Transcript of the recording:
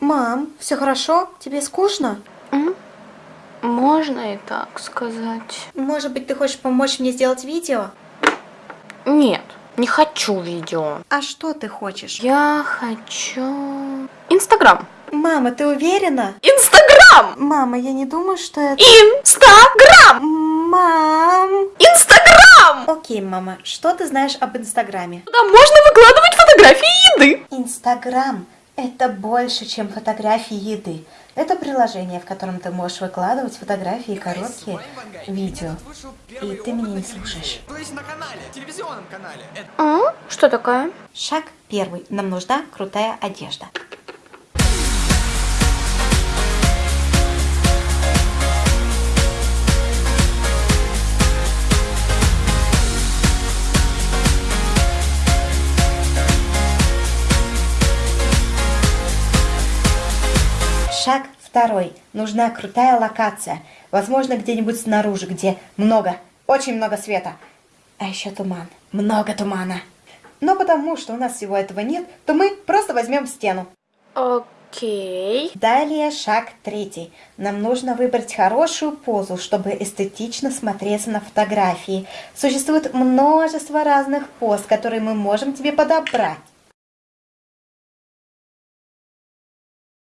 Мам, все хорошо? Тебе скучно? М? Можно и так сказать. Может быть, ты хочешь помочь мне сделать видео? Нет, не хочу видео. А что ты хочешь? Я хочу... Инстаграм. Мама, ты уверена? Инстаграм! Мама, я не думаю, что это... Инстаграм! Мам! Инстаграм! Окей, мама, что ты знаешь об Инстаграме? Туда можно выкладывать фотографии еды. Инстаграм – это больше, чем фотографии еды. Это приложение, в котором ты можешь выкладывать фотографии и короткие видео. И ты меня не слушаешь. То есть на канале, телевизионном канале. А? Что такое? Шаг первый. Нам нужна крутая одежда. Шаг второй. Нужна крутая локация. Возможно, где-нибудь снаружи, где много, очень много света. А еще туман. Много тумана. Но потому что у нас всего этого нет, то мы просто возьмем стену. Окей. Далее шаг третий. Нам нужно выбрать хорошую позу, чтобы эстетично смотреться на фотографии. Существует множество разных поз, которые мы можем тебе подобрать.